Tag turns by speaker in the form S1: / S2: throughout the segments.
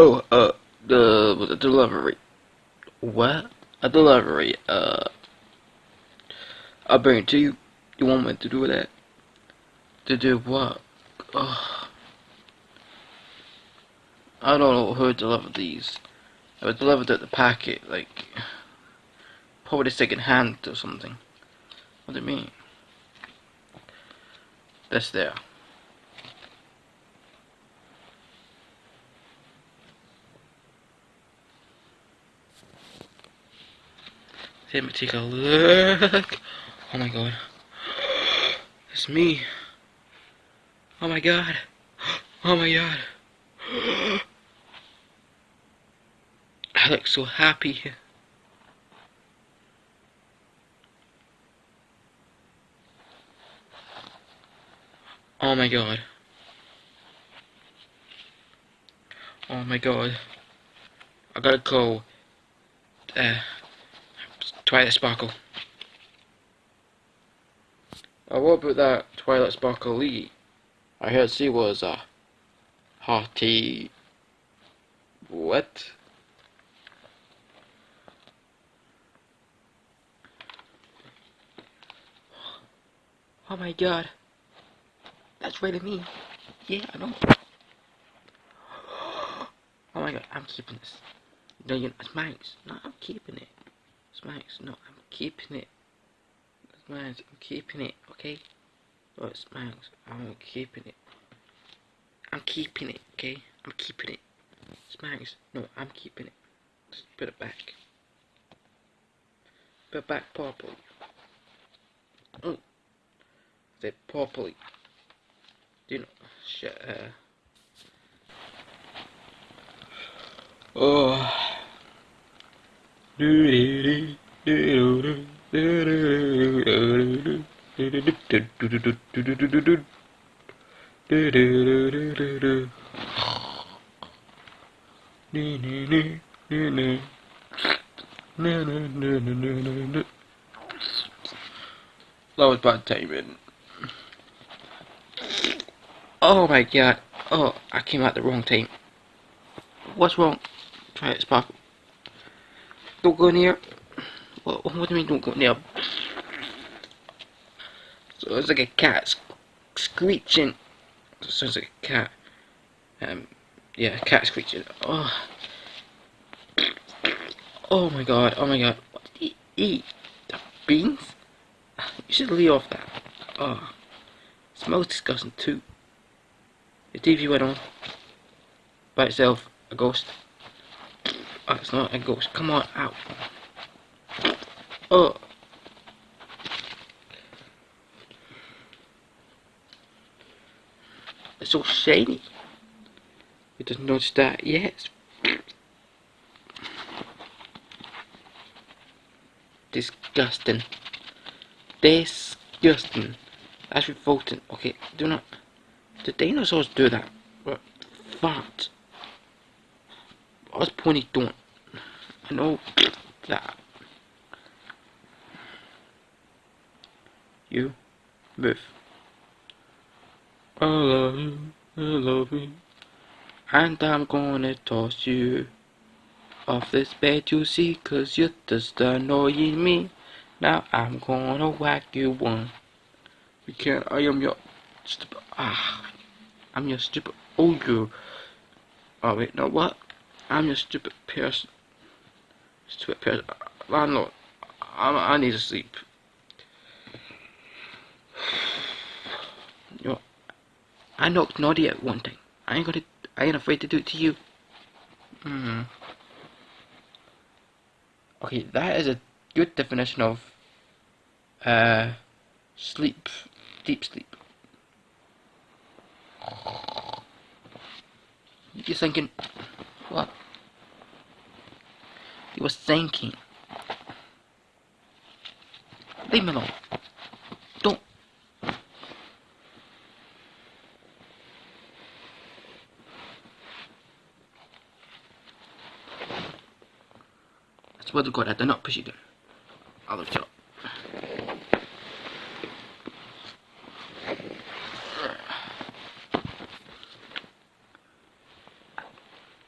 S1: Oh, uh, the, the delivery. What? A delivery, uh, I'll bring it to you. You want me to do that? To do what? Oh. I don't know who delivered these. I was delivered at the packet, like, probably second hand or something. What do you mean? That's there. Let me take a look. Oh my god. It's me. Oh my god. Oh my god. I look so happy. Oh my god. Oh my god. I gotta go. Uh, Twilight Sparkle. Oh, what about that Twilight Sparkle Lee? I heard she was a hearty. What? Oh my god. That's really me. Yeah, I know. Oh my god, I'm keeping this. No, you're not. It's mine. No, I'm keeping it. Smacks, no, I'm keeping it. Smacks, I'm keeping it, okay? Oh, it's Smacks, I'm keeping it. I'm keeping it, okay? I'm keeping it. Smacks, no, I'm keeping it. Just put it back. Put it back properly. Oh. Say properly. Do you know? Shit, uh. Oh. That was bad timing. Oh my god. Oh, I came out the wrong time. What's wrong? Try it, Sparkle. Don't go near. What, what do you mean don't go near? So it's like a cat screeching. It sounds like a cat. Um, yeah, cat screeching. Oh. Oh my god, oh my god. What did he eat? The beans? You should leave off that. Oh. It smells disgusting too. The TV went on. By itself. A ghost. Oh, it's not a ghost. Come on, out. Oh. It's all shiny. It doesn't notice that yet. Disgusting. Disgusting. That's revolting. Okay, do not. The dinosaurs do that. But fart. What's Pony doing? I know that. You move. I love you, I love you. And I'm gonna toss you off this bed, you see, cause you're just annoying me. Now I'm gonna whack you one. You can't, I am your stupid, ah, I'm your stupid, oh you, oh wait, no what? I'm your stupid person. Stupid person. I'm not. I'm, I need to sleep. You know, I knocked Naughty at one time. I ain't gonna. I ain't afraid to do it to you. Hmm. Okay, that is a good definition of uh sleep, deep sleep. You're thinking, what? He was thinking. Leave me alone. Don't. I swear to God, I did not push down. I'll shut up.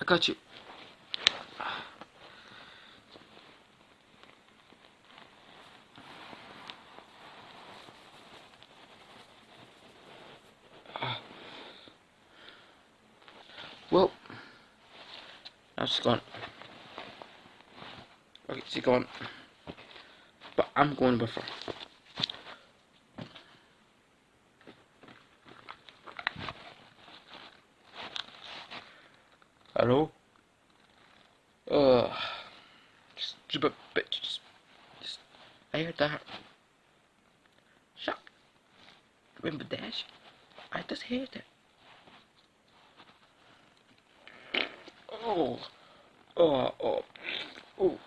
S1: I got you. She's gone. Okay, she's gone. But I'm going with her. Hello? Ugh. Stupid bitches. I heard that. Shut. Remember Dash? I just heard it. Oh. Uh, oh, oh. Oh.